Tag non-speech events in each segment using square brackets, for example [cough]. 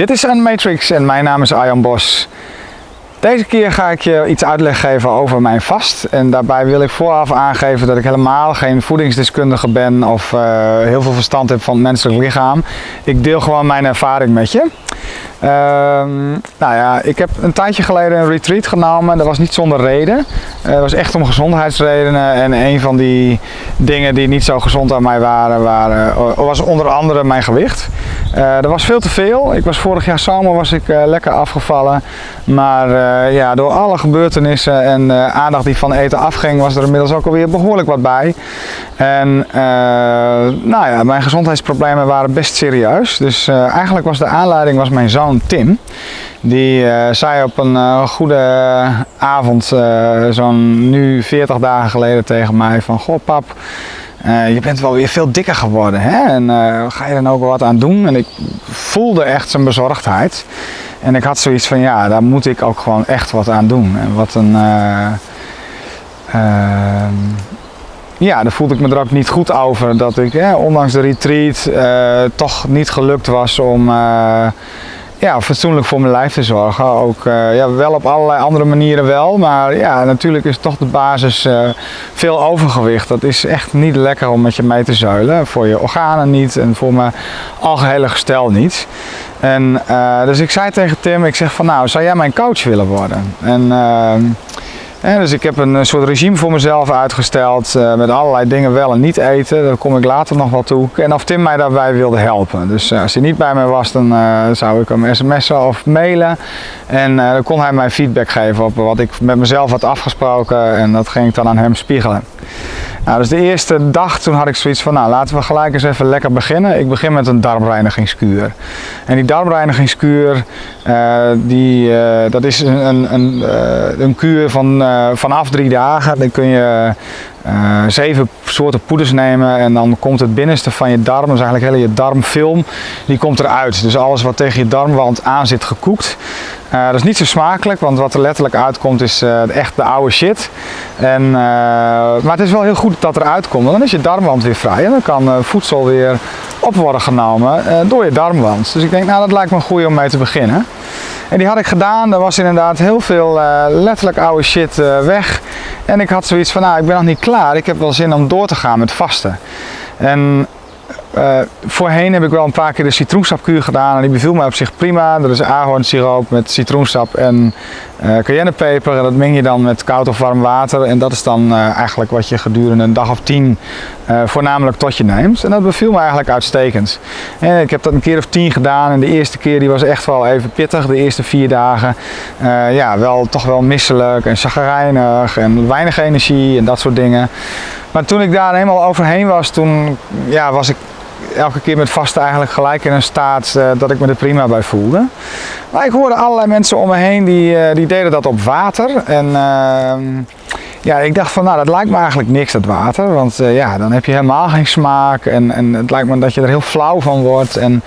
Dit is Unmatrix en mijn naam is Arjan Bos. Deze keer ga ik je iets uitleg geven over mijn vast. En daarbij wil ik vooraf aangeven dat ik helemaal geen voedingsdeskundige ben of uh, heel veel verstand heb van het menselijk lichaam. Ik deel gewoon mijn ervaring met je. Ehm, nou ja, ik heb een tijdje geleden een retreat genomen. Dat was niet zonder reden. Het uh, was echt om gezondheidsredenen. En een van die dingen die niet zo gezond aan mij waren, waren was onder andere mijn gewicht. Dat was veel te veel. Ik was vorig jaar zomer was ik lekker afgevallen. Maar ja, door alle gebeurtenissen en aandacht die van eten afging, was er inmiddels ook alweer behoorlijk wat bij. En nou ja, mijn gezondheidsproblemen waren best serieus. Dus eigenlijk was de aanleiding was mijn zoon Tim. Die zei op een goede avond, zo'n nu 40 dagen geleden tegen mij van... Goh pap, je bent wel weer veel dikker geworden. Hè? En ga je er ook wat aan doen? En ik voelde echt zijn bezorgdheid. En ik had zoiets van, ja, daar moet ik ook gewoon echt wat aan doen. En wat een... Uh, ja, daar voelde ik me er ook niet goed over. Dat ik, ondanks de retreat, toch niet gelukt was om ja, fatsoenlijk voor mijn lijf te zorgen. Ook uh, ja, wel op allerlei andere manieren wel. Maar ja, natuurlijk is toch de basis uh, veel overgewicht. Dat is echt niet lekker om met je mee te zuilen. Voor je organen niet en voor mijn algehele gestel niet. En uh, dus ik zei tegen Tim, ik zeg van nou, zou jij mijn coach willen worden? En dus ik heb een soort regime voor mezelf uitgesteld uh, met allerlei dingen wel en niet eten. Daar kom ik later nog wel toe. En of Tim mij daarbij wilde helpen. Dus uh, als hij niet bij mij was, dan zou ik hem sms'en of mailen. En dan kon hij mij feedback geven op wat ik met mezelf had afgesproken. En dat ging ik dan aan hem spiegelen. Nou, dus de eerste dag toen had ik zoiets van, nou laten we gelijk eens even lekker beginnen. Ik begin met een darmreinigingskuur. En die darmreinigingskuur, die, dat is een, een, een, een kuur van vanaf drie dagen dan kun je zeven soorten poeders nemen en dan komt het binnenste van je darm, dus eigenlijk hele je darmfilm, die komt eruit. Dus alles wat tegen je darmwand aan zit gekoekt. Uh, dat is niet zo smakelijk, want wat er letterlijk uitkomt is echt de oude shit. En, maar het is wel heel goed dat eruit komt, want dan is je darmwand weer vrij en dan kan voedsel weer op worden genomen door je darmwand. Dus ik denk, nou dat lijkt me een goede om mee te beginnen. En die had ik gedaan, er was inderdaad heel veel letterlijk oude shit weg. En ik had zoiets van, nou ik ben nog niet klaar, ik heb wel zin om door te gaan met vasten. En uh, voorheen heb ik wel een paar keer de citroensapkuur gedaan en die beviel mij op zich prima. Dat is ahornsiroop met citroensap en uh, cayennepeper. En dat meng je dan met koud of warm water. En dat is dan uh, eigenlijk wat je gedurende een dag of tien voornamelijk tot je neemt. En dat beviel me eigenlijk uitstekend. En ik heb dat een keer of tien gedaan en de eerste keer die was echt wel even pittig. De eerste vier dagen ja, wel, toch wel misselijk en chagrijnig en weinig energie en dat soort dingen. Maar toen ik daar helemaal overheen was, toen ja, was ik elke keer met vasten eigenlijk gelijk in een staat uh, dat ik me er prima bij voelde. Maar ik hoorde allerlei mensen om me heen die, uh, die deden dat op water. En uh, ja, ik dacht van nou dat lijkt me eigenlijk niks dat water. Want ja, dan heb je helemaal geen smaak en, en het lijkt me dat je er heel flauw van wordt. En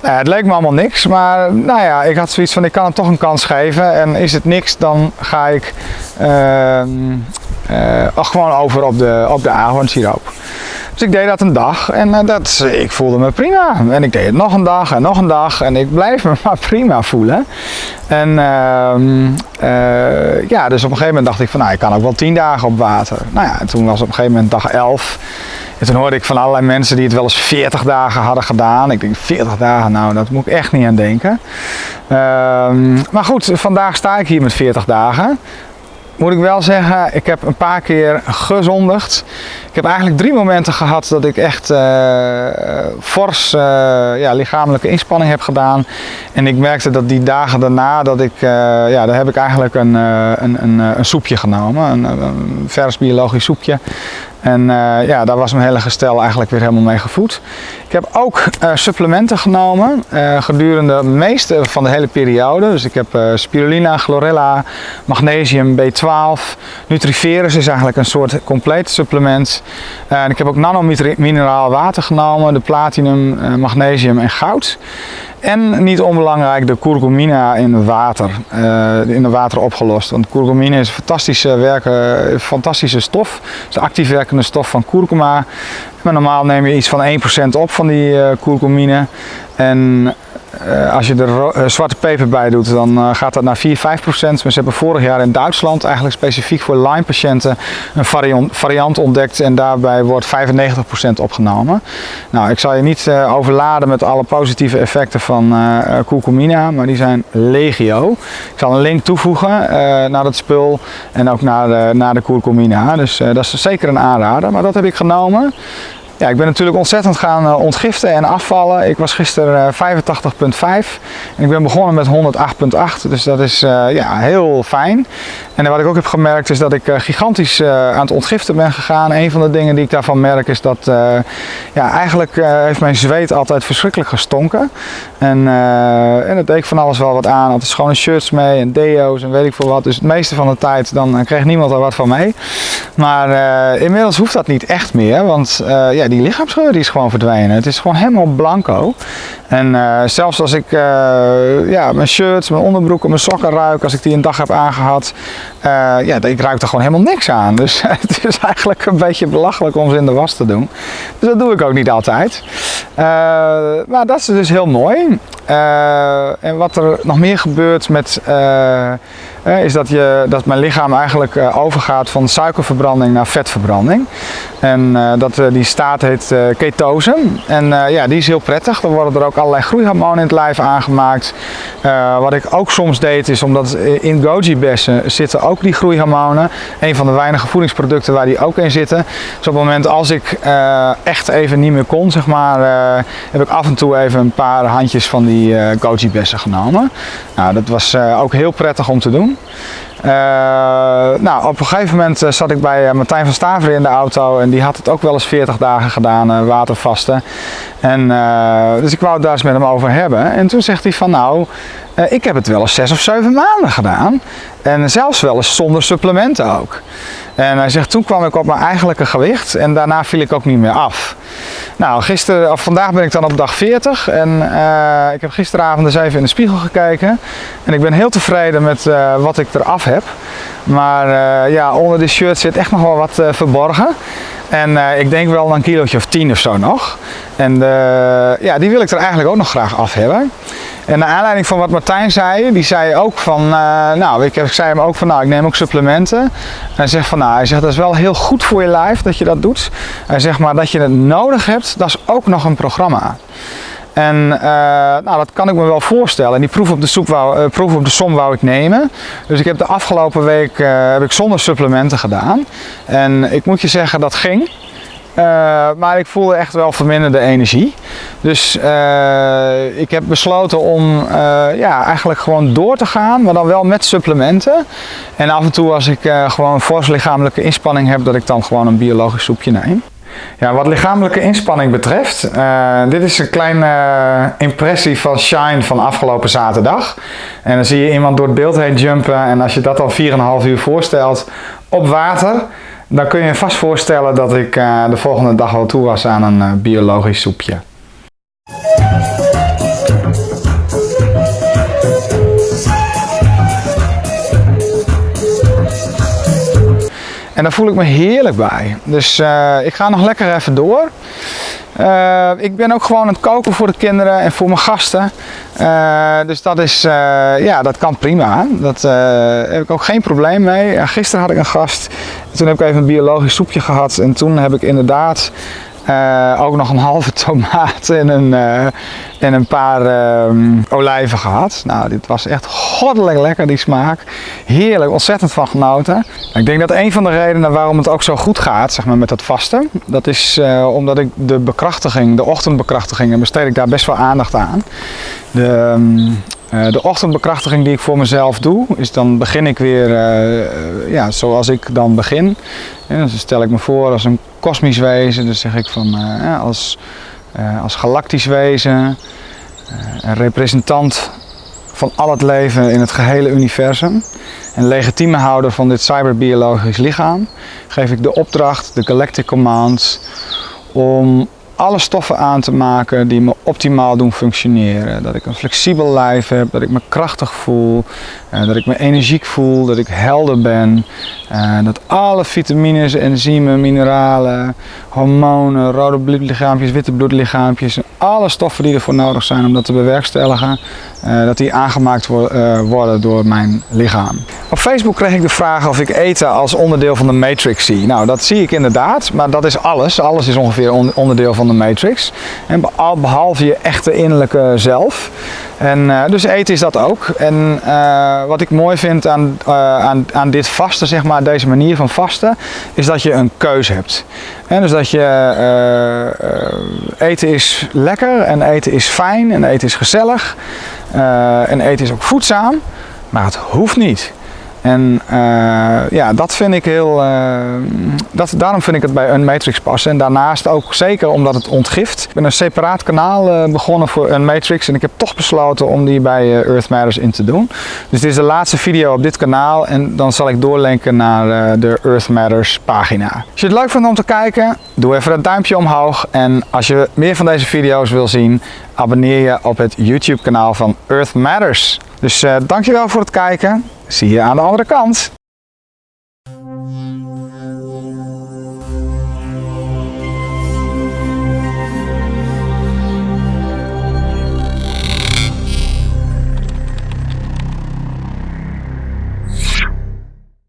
het leek me allemaal niks. Maar nou ja, ik had zoiets van ik kan het toch een kans geven. En is het niks dan ga ik ehm, gewoon over op de, op de ahornsiroop. Dus ik deed dat een dag en uh, dat, ik voelde me prima. En ik deed het nog een dag en nog een dag en ik blijf me [laughs] maar prima voelen. En uh, uh, ja, dus op een gegeven moment dacht ik van nou, ik kan ook wel tien dagen op water. Nou ja, en toen was op een gegeven moment dag 11. En toen hoorde ik van allerlei mensen die het wel eens 40 dagen hadden gedaan. Ik denk 40 dagen, nou dat moet ik echt niet aan denken. Ehm, maar goed, vandaag sta ik hier met 40 dagen moet ik wel zeggen, ik heb een paar keer gezondigd. Ik heb eigenlijk drie momenten gehad dat ik echt uh, fors uh, ja, lichamelijke inspanning heb gedaan. En ik merkte dat die dagen daarna, dat ik, uh, ja, daar heb ik eigenlijk een, een, een, een, soepje genomen. Een, een vers biologisch soepje. En uh, ja, daar was mijn hele gestel eigenlijk weer helemaal mee gevoed. Ik heb ook uh, supplementen genomen uh, gedurende de meeste van de hele periode. Dus ik heb spirulina, chlorella, magnesium, B12. Nutriferus is eigenlijk een soort compleet supplement. en ik heb ook nanomineraal water genomen, de platinum, magnesium en goud. En niet onbelangrijk de curcumina in water, uh, in het water opgelost. Want curcumine is een fantastische, werken, fantastische stof. Het is de actief werkende stof van kurkuma. Maar normaal neem je iets van 1% op van die uh. En uh, als je er uh, zwarte peper bij doet, dan uh, gaat dat naar 4, 5 procent. Maar ze hebben vorig jaar in Duitsland eigenlijk specifiek voor Lyme-patiënten een variant, ontdekt en daarbij wordt 95 procent opgenomen. Nou, ik zal je niet overladen met alle positieve effecten van curcumina, maar die zijn legio. Ik zal een link toevoegen naar dat spul en ook naar de, naar de. Dus dat is zeker een aanrader, maar dat heb ik genomen. Ja, ik ben natuurlijk ontzettend gaan uh, ontgiften en afvallen. Ik was gisteren uh, 85,5 en ik ben begonnen met 108,8. Dus dat is uh, ja, heel fijn. En wat ik ook heb gemerkt is dat ik gigantisch aan het ontgiften ben gegaan. Een van de dingen die ik daarvan merk is dat ja, eigenlijk heeft mijn zweet altijd verschrikkelijk gestonken. En, en dat deed ik van alles wel wat aan. Altijd schone shirts mee en deo's en weet ik veel wat. Dus het meeste van de tijd dan kreeg niemand er wat van mee. Maar inmiddels hoeft dat niet echt meer. Want ja, die lichaamsgeur die is gewoon verdwenen. Het is gewoon helemaal blanco. En uh, zelfs als ik uh, ja, mijn shirts, mijn onderbroeken, mijn sokken ruik, als ik die een dag heb aangehad, uh, ja, ik ruik er gewoon helemaal niks aan. Dus [laughs] het is eigenlijk een beetje belachelijk om ze in de was te doen. Dus dat doe ik ook niet altijd. maar dat is dus heel mooi. En wat er nog meer gebeurt met is dat, je, dat mijn lichaam eigenlijk overgaat van suikerverbranding naar vetverbranding. En dat, die staat heet ketose. En ja, die is heel prettig. Dan worden er ook allerlei groeihormonen in het lijf aangemaakt. Wat ik ook soms deed is omdat in goji bessen zitten ook die groeihormonen. Een van de weinige voedingsproducten waar die ook in zitten. Dus op het moment als ik echt even niet meer kon, zeg maar, heb ik af en toe even een paar handjes van die goji bessen genomen. Nou, dat was ook heel prettig om te doen. Uh, nou, op een gegeven moment uh, zat ik bij uh, Martijn van Staveren in de auto en die had het ook wel eens 40 dagen gedaan, watervasten. En, dus ik wou het daar eens met hem over hebben. En toen zegt hij van nou, ik heb het wel eens 6 of 7 maanden gedaan. En zelfs wel eens zonder supplementen ook. En hij zegt toen kwam ik op mijn eigenlijke gewicht en daarna viel ik ook niet meer af. Nou, gisteren, of vandaag ben ik dan op dag 40 en uh, ik heb gisteravond eens even in de spiegel gekeken. En ik ben heel tevreden met uh, wat ik eraf heb. Maar uh, ja, onder dit shirt zit echt nog wel wat verborgen. En ik denk wel een kilootje of 10 of zo nog. En ja, die wil ik er eigenlijk ook nog graag af hebben. En naar aanleiding van wat Martijn zei, die zei ook van, uh, nou, ik, zei hem ook van, nou, ik neem ook supplementen. En hij zegt van, nou, hij zegt, dat is wel heel goed voor je lijf dat je dat doet. Hij zegt, maar dat je het nodig hebt, dat is ook nog een programma. En uh, nou, dat kan ik me wel voorstellen. En die proef op de, soep wou, uh, proef op de som wou ik nemen. Dus ik heb de afgelopen week heb ik zonder supplementen gedaan. En ik moet je zeggen, dat ging. Uh, maar ik voelde echt wel verminderde energie. Dus uh, ik heb besloten om uh, ja, eigenlijk gewoon door te gaan, maar dan wel met supplementen. En af en toe als ik gewoon fors lichamelijke inspanning heb, dat ik dan gewoon een biologisch soepje neem. Ja, wat lichamelijke inspanning betreft, dit is een kleine impressie van Shine van afgelopen zaterdag. En dan zie je iemand door het beeld heen jumpen en als je dat al 4,5 uur voorstelt op water, dan kun je je vast voorstellen dat ik uh, de volgende dag al toe was aan een uh, biologisch soepje. En daar voel ik me heerlijk bij. Dus uh, ik ga nog lekker even door. Uh, ik ben ook gewoon aan het koken voor de kinderen en voor mijn gasten. Uh, dus dat, is, uh, ja, dat kan prima. Daar heb ik ook geen probleem mee. gisteren had ik een gast. Toen heb ik even een biologisch soepje gehad. En toen heb ik inderdaad uh, ook nog een halve tomaat en een, uh, en een paar uh, olijven gehad. Nou, dit was echt goddelijk lekker, die smaak. Heerlijk, ontzettend van genoten. Ik denk dat een van de redenen waarom het ook zo goed gaat, zeg maar, met het vasten, dat is uh, omdat ik de bekrachtiging, de ochtendbekrachtigingen, besteed ik daar best wel aandacht aan. De, um, uh, de ochtendbekrachtiging die ik voor mezelf doe, is dan begin ik weer uh, ja, zoals ik dan begin. Ja, dus stel ik me voor als een kosmisch wezen, dus zeg ik van uh, als, als galactisch wezen, een representant van al het leven in het gehele universum. En legitieme houder van dit cyberbiologisch lichaam geef ik de opdracht, de Galactic Command, om alle stoffen aan te maken die me optimaal doen functioneren. Dat ik een flexibel lijf heb, dat ik me krachtig voel, uh, dat ik me energiek voel, dat ik helder ben. Uh, dat alle vitamines, enzymen, mineralen, hormonen, rode bloedlichaampjes, witte bloedlichaampjes, alle stoffen die ervoor nodig zijn om dat te bewerkstelligen, uh, dat die aangemaakt wo worden door mijn lichaam. Op Facebook kreeg ik de vraag of ik eten als onderdeel van de matrix zie. Nou, dat zie ik inderdaad, maar dat is alles. Alles is ongeveer onderdeel van de matrix. En behalve je echte innerlijke zelf. En uh, dus eten is dat ook. En wat ik mooi vind aan, aan, aan dit vasten, zeg maar, deze manier van vasten, is dat je een keuze hebt. En dus dat je eten is lekker en eten is fijn en eten is gezellig. en eten is ook voedzaam, maar het hoeft niet. En ja, dat vind ik heel, dat, daarom vind ik het bij Unmatrix passen. En daarnaast ook zeker omdat het ontgift. Ik ben een separaat kanaal uh, begonnen voor Unmatrix en ik heb toch besloten om die bij Earth Matters in te doen. Dus dit is de laatste video op dit kanaal en dan zal ik doorlinken naar de Earth Matters pagina. Als je het leuk vindt om te kijken, doe even dat duimpje omhoog. En als je meer van deze video's wil zien, abonneer je op het YouTube kanaal van Earth Matters. Dus dankjewel voor het kijken. Zie je aan de andere kant.